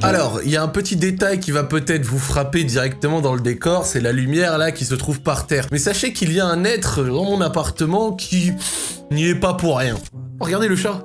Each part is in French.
Alors, il y a un petit détail qui va peut-être vous frapper directement dans le décor, c'est la lumière là qui se trouve par terre. Mais sachez qu'il y a un être dans mon appartement qui n'y est pas pour rien. Regardez le chat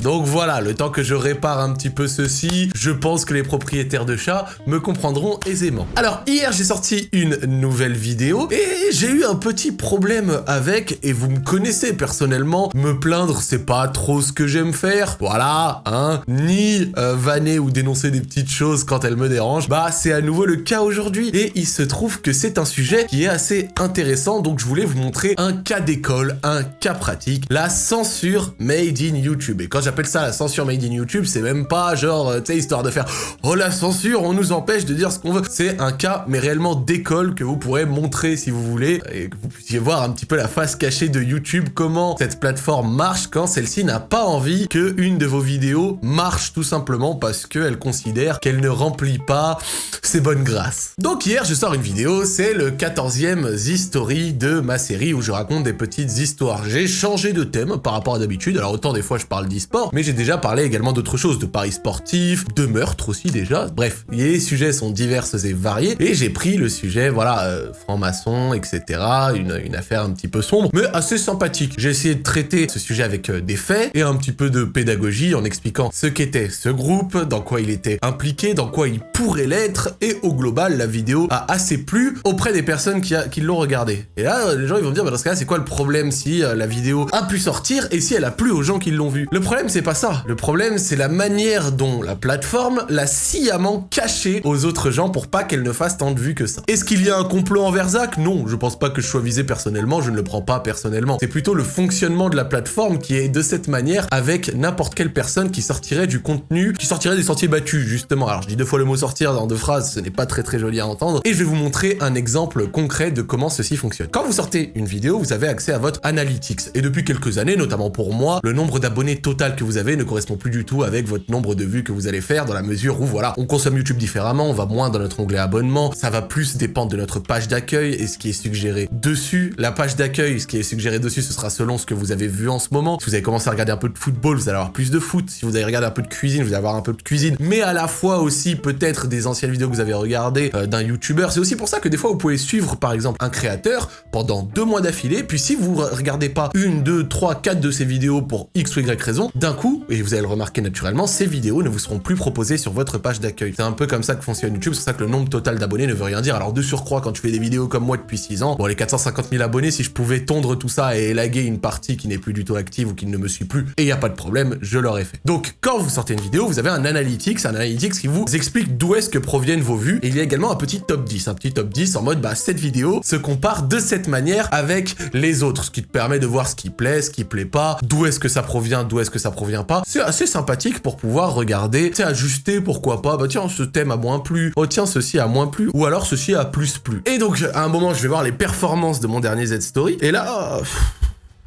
Donc voilà, le temps que je répare un petit peu ceci, je pense que les propriétaires de chats me comprendront aisément. Alors hier j'ai sorti une nouvelle vidéo et j'ai eu un petit problème avec, et vous me connaissez personnellement, me plaindre c'est pas trop ce que j'aime faire, voilà, hein, ni euh, vanner ou dénoncer des petites choses quand elles me dérangent, bah c'est à nouveau le cas aujourd'hui et il se trouve que c'est un sujet qui est assez intéressant donc je voulais vous montrer un cas d'école, un cas pratique, la censure made in YouTube. J'appelle ça la censure made in YouTube, c'est même pas genre, euh, tu sais, histoire de faire « Oh la censure, on nous empêche de dire ce qu'on veut ». C'est un cas, mais réellement d'école que vous pourrez montrer si vous voulez, et que vous puissiez voir un petit peu la face cachée de YouTube, comment cette plateforme marche quand celle-ci n'a pas envie que une de vos vidéos marche tout simplement parce qu'elle considère qu'elle ne remplit pas ses bonnes grâces. Donc hier, je sors une vidéo, c'est le 14e Z-Story de ma série où je raconte des petites histoires. J'ai changé de thème par rapport à d'habitude, alors autant des fois je parle d'e-sport, mais j'ai déjà parlé également d'autres choses, de paris sportifs, de meurtres aussi déjà. Bref, les sujets sont divers et variés, et j'ai pris le sujet, voilà, euh, franc-maçon, etc., une, une, affaire un petit peu sombre, mais assez sympathique. J'ai essayé de traiter ce sujet avec euh, des faits et un petit peu de pédagogie en expliquant ce qu'était ce groupe, dans quoi il était impliqué, dans quoi il pourrait l'être, et au global, la vidéo a assez plu auprès des personnes qui, l'ont regardé. Et là, les gens ils vont me dire, bah, dans ce cas c'est quoi le problème si euh, la vidéo a pu sortir et si elle a plu aux gens qui l'ont vue Le problème, c'est pas ça. Le problème, c'est la manière dont la plateforme l'a sciemment caché aux autres gens pour pas qu'elle ne fasse tant de vues que ça. Est-ce qu'il y a un complot envers Zach? Non, je pense pas que je sois visé personnellement, je ne le prends pas personnellement. C'est plutôt le fonctionnement de la plateforme qui est de cette manière avec n'importe quelle personne qui sortirait du contenu, qui sortirait des sentiers battus, justement. Alors, je dis deux fois le mot sortir dans deux phrases, ce n'est pas très très joli à entendre. Et je vais vous montrer un exemple concret de comment ceci fonctionne. Quand vous sortez une vidéo, vous avez accès à votre analytics. Et depuis quelques années, notamment pour moi, le nombre d'abonnés total que vous avez ne correspond plus du tout avec votre nombre de vues que vous allez faire dans la mesure où voilà, on consomme YouTube différemment, on va moins dans notre onglet abonnement, ça va plus dépendre de notre page d'accueil et ce qui est suggéré dessus. La page d'accueil, ce qui est suggéré dessus, ce sera selon ce que vous avez vu en ce moment. Si vous avez commencé à regarder un peu de football, vous allez avoir plus de foot. Si vous avez regardé un peu de cuisine, vous allez avoir un peu de cuisine. Mais à la fois aussi peut-être des anciennes vidéos que vous avez regardées euh, d'un YouTuber. C'est aussi pour ça que des fois vous pouvez suivre par exemple un créateur pendant deux mois d'affilée. Puis si vous regardez pas une, deux, trois, quatre de ses vidéos pour X ou Y raison, d'un coup, et vous allez le remarquer naturellement, ces vidéos ne vous seront plus proposées sur votre page d'accueil. C'est un peu comme ça que fonctionne YouTube, c'est pour ça que le nombre total d'abonnés ne veut rien dire. Alors de surcroît, quand tu fais des vidéos comme moi depuis 6 ans, bon les 450 000 abonnés, si je pouvais tondre tout ça et élaguer une partie qui n'est plus du tout active ou qui ne me suit plus, et il n'y a pas de problème, je l'aurais fait. Donc quand vous sortez une vidéo, vous avez un analytics, un analytics qui vous explique d'où est-ce que proviennent vos vues, et il y a également un petit top 10, un petit top 10 en mode bah cette vidéo se compare de cette manière avec les autres, ce qui te permet de voir ce qui plaît, ce qui plaît pas, d'où est-ce que ça provient, d'où est-ce que ça provient pas. C'est assez sympathique pour pouvoir regarder, sais, ajuster, pourquoi pas, bah tiens, ce thème a moins plu, oh tiens, ceci a moins plu, ou alors ceci a plus plu. Et donc, à un moment, je vais voir les performances de mon dernier Z-Story, et là,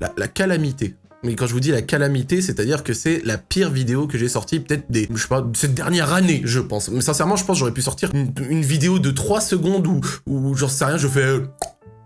la, la calamité. Mais quand je vous dis la calamité, c'est-à-dire que c'est la pire vidéo que j'ai sortie peut-être des, je sais pas, cette dernière année, je pense. Mais sincèrement, je pense j'aurais pu sortir une, vidéo de 3 secondes où, où j'en sais rien, je fais...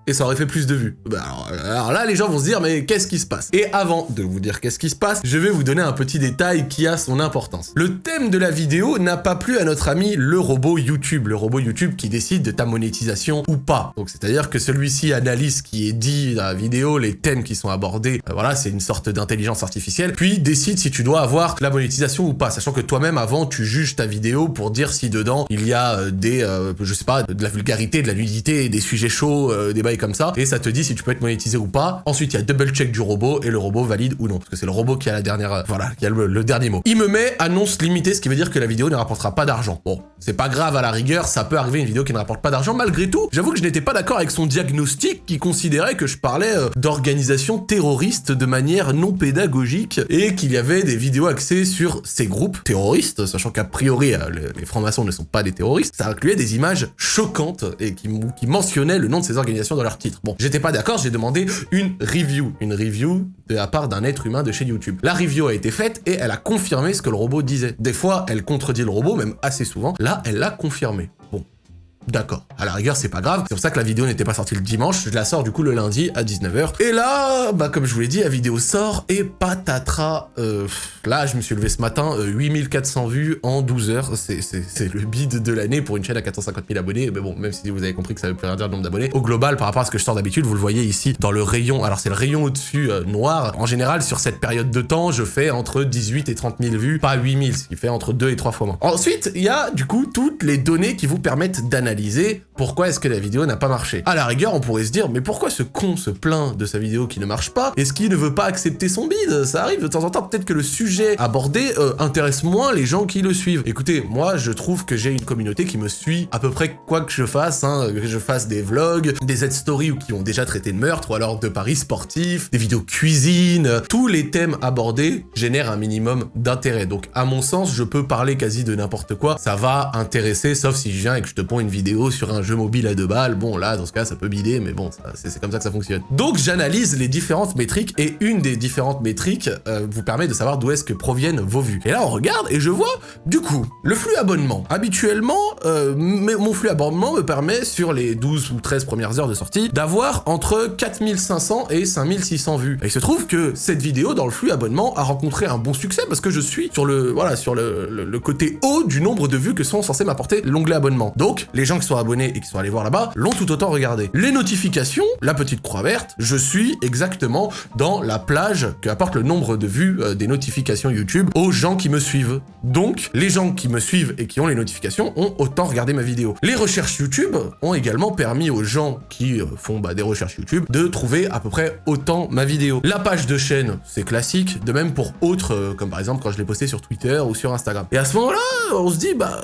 Et ça aurait fait plus de vues. Bah alors, alors, là, les gens vont se dire, mais qu'est-ce qui se passe? Et avant de vous dire qu'est-ce qui se passe, je vais vous donner un petit détail qui a son importance. Le thème de la vidéo n'a pas plu à notre ami le robot YouTube, le robot YouTube qui décide de ta monétisation ou pas. Donc c'est-à-dire que celui-ci analyse qui est dit dans la vidéo, les thèmes qui sont abordés, euh, voilà, c'est une sorte d'intelligence artificielle, puis décide si tu dois avoir la monétisation ou pas, sachant que toi-même, avant, tu juges ta vidéo pour dire si dedans, il y a euh, des, euh, je sais pas, de la vulgarité, de la nudité, des sujets chauds, des bails comme ça, et ça te dit si tu peux être monétisé ou pas. Ensuite, il y a double check du robot, et le robot valide ou non, parce que c'est le robot qui a la dernière, euh, voilà, qui a le, dernier mot. Il me met annonce limitée, ce qui veut dire que la vidéo ne rapportera pas d'argent. Bon, c'est pas grave à la rigueur, ça peut arriver une vidéo qui ne rapporte pas d'argent, malgré tout, j'avoue que je n'étais pas d'accord avec son diagnostic qui considérait que je parlais euh, d'organisation terroriste de manière non pédagogique, et qu'il y avait des vidéos axées sur ces groupes terroristes, sachant qu'a priori, euh, les francs-maçons ne sont pas des terroristes, ça incluait des images choquantes et qui, qui mentionnaient le nom de ces organisations dans Bon, j'étais pas d'accord, j'ai demandé une review, une review de la part d'un être humain de chez YouTube. La review a été faite et elle a confirmé ce que le robot disait. Des fois, elle contredit le robot, même assez souvent. Là, elle l'a confirmé. D'accord. À la rigueur, c'est pas grave. C'est pour ça que la vidéo n'était pas sortie le dimanche. Je la sors du coup le lundi à 19h. Et là, bah comme je vous l'ai dit, la vidéo sort et patatras. Euh, là, je me suis levé ce matin, 8400 euh, vues en 12 heures. C'est le bid de l'année pour une chaîne à 450 000 abonnés. Mais bon, même si vous avez compris que ça veut plus rien dire le nombre d'abonnés. Au global, par rapport à ce que je sors d'habitude, vous le voyez ici dans le rayon. Alors c'est le rayon au-dessus euh, noir. En général, sur cette période de temps, je fais entre 18 et 30 000 vues, pas 8000, ce qui fait entre 2 et 3 fois moins. Ensuite, il y a du coup toutes les données qui vous permettent d'analyser pourquoi est-ce que la vidéo n'a pas marché. À la rigueur, on pourrait se dire, mais pourquoi ce con se plaint de sa vidéo qui ne marche pas? Est-ce qu'il ne veut pas accepter son bide? Ça arrive de temps en temps, peut-être que le sujet abordé euh, intéresse moins les gens qui le suivent. Écoutez, moi, je trouve que j'ai une communauté qui me suit à peu près quoi que je fasse, hein, que je fasse des vlogs, des Z-stories qui ont déjà traité de meurtre, ou alors de paris sportifs, des vidéos cuisine, tous les thèmes abordés génèrent un minimum d'intérêt. Donc, à mon sens, je peux parler quasi de n'importe quoi, ça va intéresser, sauf si je viens et que je te prends une vidéo sur un jeu mobile à deux balles, bon là, dans ce cas, ça peut bider, mais bon, c'est comme ça que ça fonctionne. Donc j'analyse les différentes métriques, et une des différentes métriques euh, vous permet de savoir d'où est-ce que proviennent vos vues. Et là, on regarde, et je vois, du coup, le flux abonnement. Habituellement, euh, mon flux abonnement me permet, sur les 12 ou 13 premières heures de sortie, d'avoir entre 4500 et 5600 vues. Et il se trouve que cette vidéo, dans le flux abonnement, a rencontré un bon succès, parce que je suis sur le, voilà, sur le côté haut du nombre de vues que sont censés m'apporter l'onglet abonnement. Donc, les qui sont abonnés et qui sont allés voir là-bas l'ont tout autant regardé. Les notifications, la petite croix verte, je suis exactement dans la plage que apporte le nombre de vues euh, des notifications YouTube aux gens qui me suivent. Donc, les gens qui me suivent et qui ont les notifications ont autant regardé ma vidéo. Les recherches YouTube ont également permis aux gens qui euh, font bah, des recherches YouTube de trouver à peu près autant ma vidéo. La page de chaîne, c'est classique, de même pour autres, euh, comme par exemple quand je l'ai posté sur Twitter ou sur Instagram. Et à ce moment-là, on se dit, bah,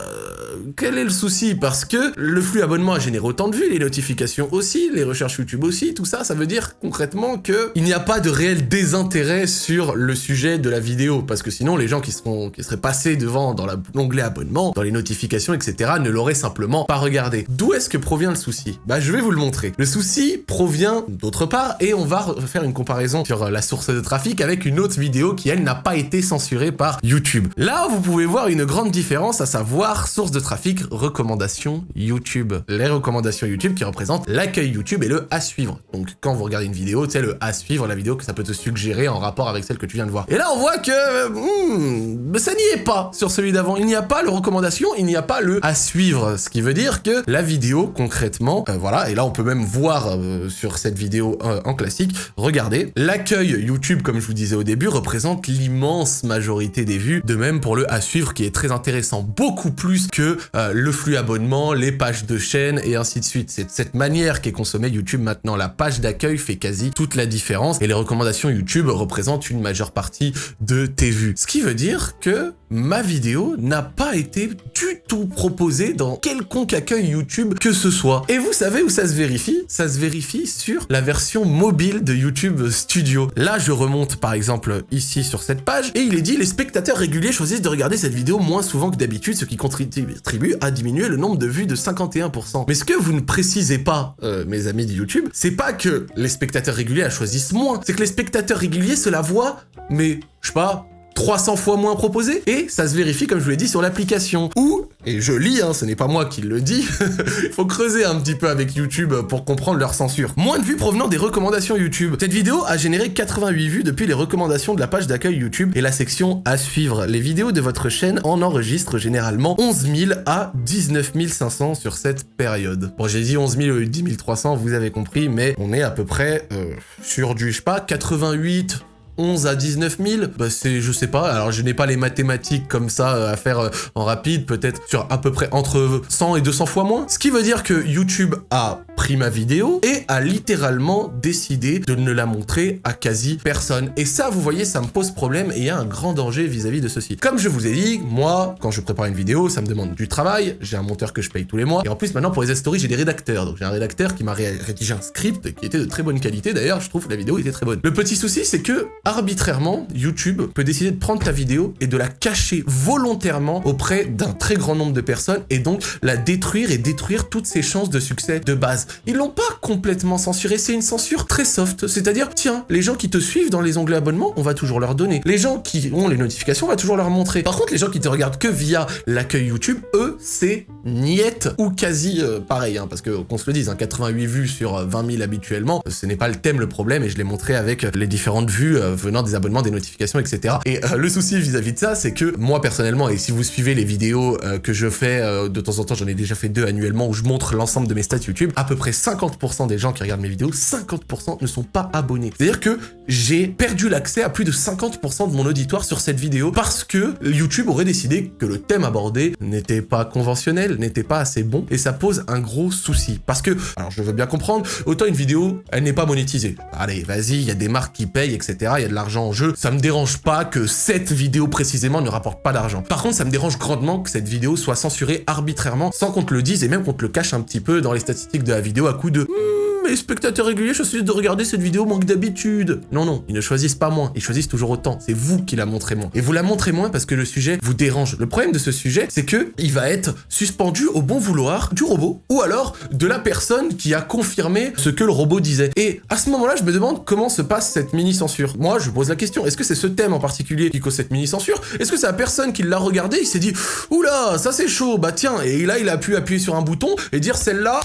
quel est le souci? Parce que le flux abonnement a généré autant de vues, les notifications aussi, les recherches YouTube aussi, tout ça, ça veut dire concrètement que il n'y a pas de réel désintérêt sur le sujet de la vidéo, parce que sinon les gens qui, seront, qui seraient passés devant dans l'onglet abonnement, dans les notifications, etc., ne l'auraient simplement pas regardé. D'où est-ce que provient le souci? Bah je vais vous le montrer. Le souci provient d'autre part, et on va faire une comparaison sur la source de trafic avec une autre vidéo qui, elle, n'a pas été censurée par YouTube. Là, vous pouvez voir une grande différence, à savoir source de trafic, recommandations YouTube. Les recommandations YouTube qui représentent l'accueil YouTube et le à suivre. Donc quand vous regardez une vidéo, tu sais, le à suivre, la vidéo que ça peut te suggérer en rapport avec celle que tu viens de voir. Et là, on voit que hmm, ça n'y est pas sur celui d'avant. Il n'y a pas le recommandation, il n'y a pas le à suivre. Ce qui veut dire que la vidéo, concrètement, euh, voilà, et là, on peut même voir euh, sur cette vidéo euh, en classique, regardez, l'accueil YouTube, comme je vous disais au début, représente l'immense majorité des vues. De même pour le à suivre qui est très intéressant, beaucoup plus que euh, le flux abonnement, les pages de chaîne et ainsi de suite. C'est de cette manière qu'est consommé YouTube maintenant. La page d'accueil fait quasi toute la différence et les recommandations YouTube représentent une majeure partie de tes vues. Ce qui veut dire que ma vidéo n'a pas été du tout proposée dans quelconque accueil YouTube que ce soit. Et vous savez où ça se vérifie? Ça se vérifie sur la version mobile de YouTube Studio. Là, je remonte par exemple ici sur cette page et il est dit les spectateurs réguliers choisissent de regarder cette vidéo moins souvent que d'habitude, ce qui contribue à diminuer le nombre de vues de 51%. Mais ce que vous ne précisez pas, euh, mes amis de YouTube, c'est pas que les spectateurs réguliers la choisissent moins, c'est que les spectateurs réguliers se la voient, mais je sais pas, 300 fois moins proposé et ça se vérifie comme je vous l'ai dit sur l'application ou et je lis hein, ce n'est pas moi qui le dis. Il faut creuser un petit peu avec YouTube pour comprendre leur censure. Moins de vues provenant des recommandations YouTube. Cette vidéo a généré 88 vues depuis les recommandations de la page d'accueil YouTube. Et la section à suivre. Les vidéos de votre chaîne en enregistrent généralement 11 000 à 19 500 sur cette période. Bon j'ai dit 11 000 ou 10 300 vous avez compris mais on est à peu près euh, sur du je sais pas 88 11 à 19 000 Bah c'est, je sais pas, alors je n'ai pas les mathématiques comme ça euh, à faire euh, en rapide, peut-être sur à peu près entre 100 et 200 fois moins. Ce qui veut dire que YouTube a pris ma vidéo et a littéralement décidé de ne la montrer à quasi personne. Et ça, vous voyez, ça me pose problème et il y a un grand danger vis-à-vis de ceci. Comme je vous ai dit, moi, quand je prépare une vidéo, ça me demande du travail, j'ai un monteur que je paye tous les mois, et en plus maintenant pour les stories, j'ai des rédacteurs. Donc j'ai un rédacteur qui m'a rédigé un script qui était de très bonne qualité, d'ailleurs, je trouve que la vidéo était très bonne. Le petit souci, c'est que arbitrairement, YouTube peut décider de prendre ta vidéo et de la cacher volontairement auprès d'un très grand nombre de personnes et donc la détruire et détruire toutes ses chances de succès de base. Ils l'ont pas complètement censuré, c'est une censure très soft, c'est-à-dire, tiens, les gens qui te suivent dans les onglets abonnement, on va toujours leur donner. Les gens qui ont les notifications, on va toujours leur montrer. Par contre, les gens qui te regardent que via l'accueil YouTube, eux, c'est niette ou quasi euh, pareil, hein, parce que qu'on se le dise, hein, 88 vues sur 20 000 habituellement, ce n'est pas le thème le problème, et je l'ai montré avec les différentes vues venant des abonnements, des notifications, etc. Et le souci vis-à-vis de ça, c'est que moi personnellement, et si vous suivez les vidéos que je fais de temps en temps, j'en ai déjà fait deux annuellement, où je montre l'ensemble de mes stats YouTube, à peu près 50% des gens qui regardent mes vidéos, 50% ne sont pas abonnés. C'est-à-dire que j'ai perdu l'accès à plus de 50% de mon auditoire sur cette vidéo parce que YouTube aurait décidé que le thème abordé n'était pas conventionnel, n'était pas assez bon, et ça pose un gros souci. Parce que, alors je veux bien comprendre, autant une vidéo, elle n'est pas monétisée. Allez, vas-y, il y a des marques qui payent, etc., il y a de l'argent en jeu, ça me dérange pas que cette vidéo précisément ne rapporte pas d'argent. Par contre, ça me dérange grandement que cette vidéo soit censurée arbitrairement, sans qu'on te le dise, et même qu'on te le cache un petit peu dans les statistiques de la vidéo à coup de mes spectateurs réguliers choisissent de regarder cette vidéo manque d'habitude. Non, non, ils ne choisissent pas moins, ils choisissent toujours autant. C'est vous qui la montrez moins. Et vous la montrez moins parce que le sujet vous dérange. Le problème de ce sujet, c'est que il va être suspendu au bon vouloir du robot ou alors de la personne qui a confirmé ce que le robot disait. Et à ce moment-là, je me demande comment se passe cette mini-censure. Moi, je pose la question, est-ce que c'est ce thème en particulier qui cause cette mini-censure? Est-ce que c'est la personne qui l'a regardé, il s'est dit « Oula, ça c'est chaud, bah tiens » et là, il a pu appuyer sur un bouton et dire « Celle-là,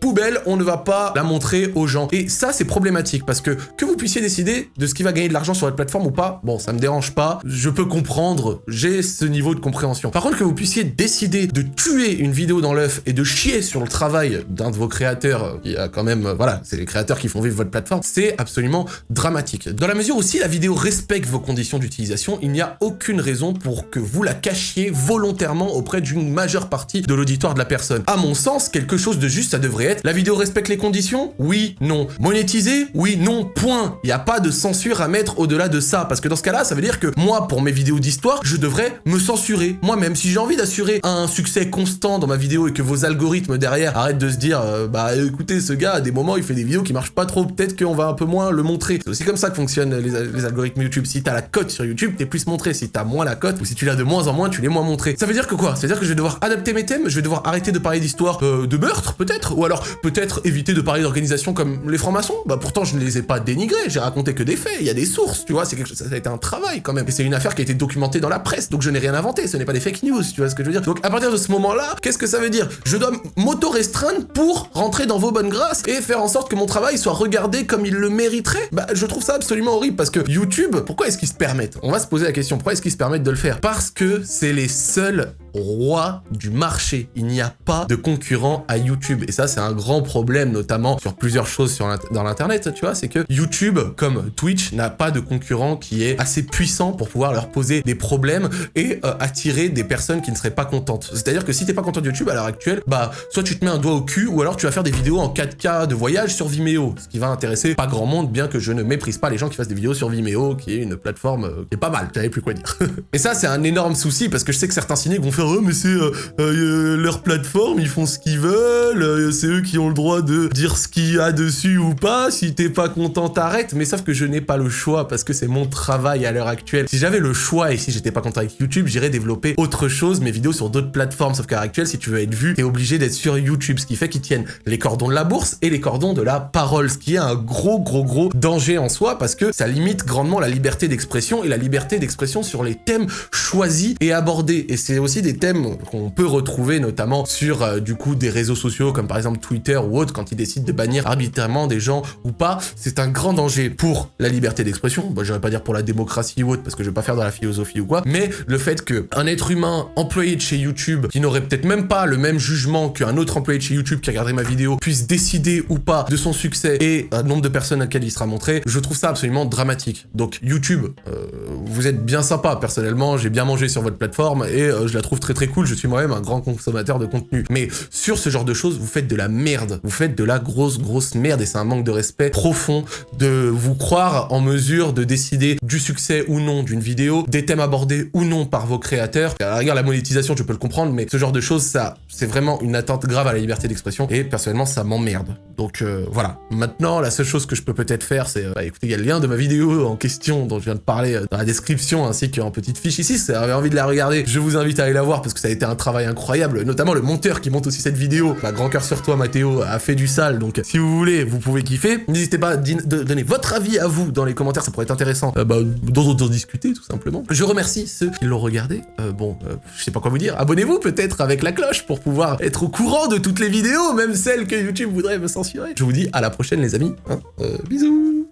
poubelle, on ne va pas la montrer aux gens. Et ça, c'est problématique parce que que vous puissiez décider de ce qui va gagner de l'argent sur votre plateforme ou pas, bon, ça me dérange pas, je peux comprendre, j'ai ce niveau de compréhension. Par contre, que vous puissiez décider de tuer une vidéo dans l'œuf et de chier sur le travail d'un de vos créateurs, euh, qui a quand même, euh, voilà, c'est les créateurs qui font vivre votre plateforme, c'est absolument dramatique. Dans la mesure où si la vidéo respecte vos conditions d'utilisation, il n'y a aucune raison pour que vous la cachiez volontairement auprès d'une majeure partie de l'auditoire de la personne. À mon sens, quelque chose de juste, ça devrait la vidéo respecte les conditions? Oui, non. Monétisée Oui, non, point. Il n'y a pas de censure à mettre au-delà de ça, parce que dans ce cas-là, ça veut dire que moi, pour mes vidéos d'histoire, je devrais me censurer moi-même. Si j'ai envie d'assurer un succès constant dans ma vidéo et que vos algorithmes derrière arrêtent de se dire euh, bah écoutez, ce gars, à des moments, il fait des vidéos qui marchent pas trop, peut-être qu'on va un peu moins le montrer. C'est aussi comme ça que fonctionnent les, algorithmes YouTube. Si t'as la cote sur YouTube, t'es plus montré. Si t'as moins la cote, ou si tu l'as de moins en moins, tu l'es moins montré. Ça veut dire que quoi? Ça veut dire que je vais devoir adapter mes thèmes, je vais devoir arrêter de parler d'histoire euh, de meurtre, peut-être? Ou alors peut-être éviter de parler d'organisations comme les francs-maçons. Bah pourtant, je ne les ai pas dénigrés, j'ai raconté que des faits, il y a des sources, tu vois, c'est quelque chose, ça a été un travail quand même. Et c'est une affaire qui a été documentée dans la presse, donc je n'ai rien inventé, ce n'est pas des fake news, tu vois ce que je veux dire. Donc à partir de ce moment-là, qu'est-ce que ça veut dire? Je dois m'auto-restreindre pour rentrer dans vos bonnes grâces et faire en sorte que mon travail soit regardé comme il le mériterait? Bah je trouve ça absolument horrible parce que YouTube, pourquoi est-ce qu'ils se permettent? On va se poser la question, pourquoi est-ce qu'ils se permettent de le faire? Parce que c'est les seuls roi du marché. Il n'y a pas de concurrent à YouTube. Et ça, c'est un grand problème, notamment sur plusieurs choses sur dans l'internet, tu vois, c'est que YouTube, comme Twitch, n'a pas de concurrent qui est assez puissant pour pouvoir leur poser des problèmes et euh, attirer des personnes qui ne seraient pas contentes. C'est-à-dire que si t'es pas content de YouTube à l'heure actuelle, bah, soit tu te mets un doigt au cul, ou alors tu vas faire des vidéos en 4K de voyage sur Vimeo, ce qui va intéresser pas grand monde, bien que je ne méprise pas les gens qui fassent des vidéos sur Vimeo, qui est une plateforme euh, qui est pas mal, j'avais plus quoi dire. et ça, c'est un énorme souci, parce que je sais que certains cyniques vont faire mais c'est euh, euh, leur plateforme, ils font ce qu'ils veulent, euh, c'est eux qui ont le droit de dire ce qu'il y a dessus ou pas, si t'es pas content, t'arrêtes, mais sauf que je n'ai pas le choix, parce que c'est mon travail à l'heure actuelle. Si j'avais le choix, et si j'étais pas content avec YouTube, j'irais développer autre chose, mes vidéos sur d'autres plateformes, sauf qu'à l'heure actuelle, si tu veux être vu, t'es obligé d'être sur YouTube, ce qui fait qu'ils tiennent les cordons de la bourse et les cordons de la parole, ce qui est un gros, gros, gros danger en soi, parce que ça limite grandement la liberté d'expression et la liberté d'expression sur les thèmes choisis et abordés. Et c'est aussi des thèmes qu'on peut retrouver notamment sur euh, du coup des réseaux sociaux comme par exemple Twitter ou autre quand ils décident de bannir arbitrairement des gens ou pas, c'est un grand danger pour la liberté d'expression, bah, j'aurais pas dire pour la démocratie ou autre parce que je vais pas faire dans la philosophie ou quoi, mais le fait que un être humain employé de chez YouTube qui n'aurait peut-être même pas le même jugement qu'un autre employé de chez YouTube qui regarderait ma vidéo puisse décider ou pas de son succès et un nombre de personnes à laquelle il sera montré, je trouve ça absolument dramatique. Donc YouTube, euh, vous êtes bien sympa personnellement, j'ai bien mangé sur votre plateforme et euh, je la trouve très très cool, je suis moi-même un grand consommateur de contenu. Mais sur ce genre de choses, vous faites de la merde. Vous faites de la grosse, grosse merde et c'est un manque de respect profond de vous croire en mesure de décider du succès ou non d'une vidéo, des thèmes abordés ou non par vos créateurs. La rigueur, la monétisation, je peux le comprendre, mais ce genre de choses, ça, c'est vraiment une atteinte grave à la liberté d'expression et personnellement, ça m'emmerde. Donc euh, voilà. Maintenant, la seule chose que je peux peut-être faire, c'est, euh, bah, écoutez, il y a le lien de ma vidéo en question dont je viens de parler euh, dans la description ainsi qu'en petite fiche ici. Si vous avez envie de la regarder, je vous invite à aller la voir parce que ça a été un travail incroyable, notamment le monteur qui monte aussi cette vidéo. Bah, grand cœur sur toi, Mathéo, a fait du sale, donc si vous voulez, vous pouvez kiffer. N'hésitez pas à donner votre avis à vous dans les commentaires, ça pourrait être intéressant euh, bah, d'en discuter tout simplement. Je remercie ceux qui l'ont regardé. Euh, bon, euh, je sais pas quoi vous dire, abonnez-vous peut-être avec la cloche pour pouvoir être au courant de toutes les vidéos, même celles que YouTube voudrait me censurer. Je vous dis à la prochaine les amis. Hein. bisous